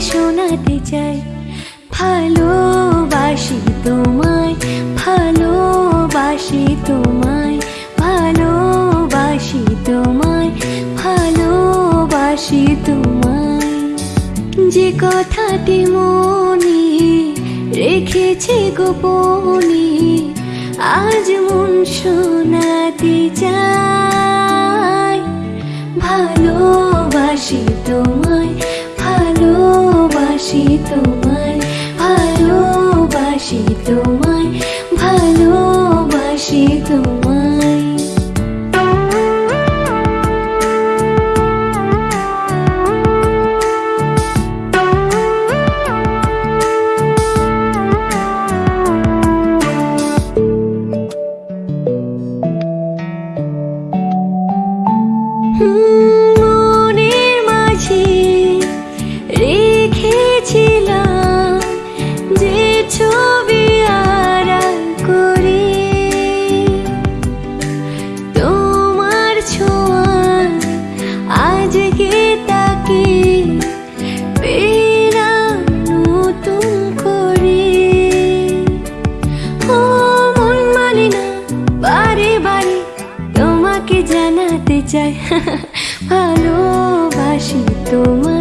জানাতে চাই। ভালোবাসি তোমায় ভালোবাসি তোমায় ভালোবাসি তোমায় ভালোবাসি তোমায়। যে কথাটি মনে রেখেছে গোপনে, আজ মন শোনাতে চাই। ভালোবাসি তোমায় তোমায় ভালোবাসি তোমায়। মনের মাঝে রেখেছিলাম যে ছবি যায়। ভালোবাসি তোমায়।